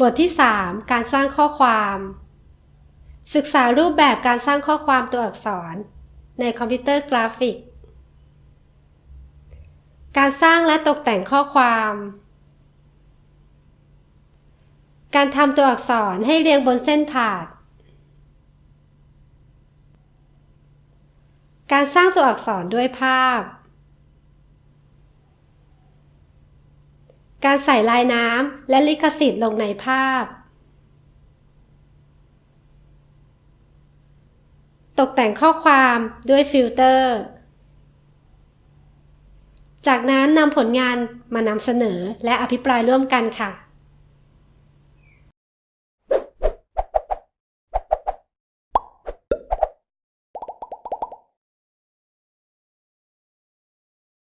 บทที่ 3 การสร้างข้อความ ศึกษารูปแบบการสร้างข้อความตัวอักษร ในคอมพิวเตอร์กราฟิก การสร้างและตกแต่งข้อความ การทำตัวอักษรให้เรียงบนเส้นผ่าดการสร้างตัวอักษรด้วยภาพ การใส่ลายน้ำและลิขสิทธิ์ลงในภาพ ตกแต่งข้อความด้วยฟิลเตอร์ จากนั้นนำผลงานมานำเสนอและอภิปรายร่วมกันค่ะ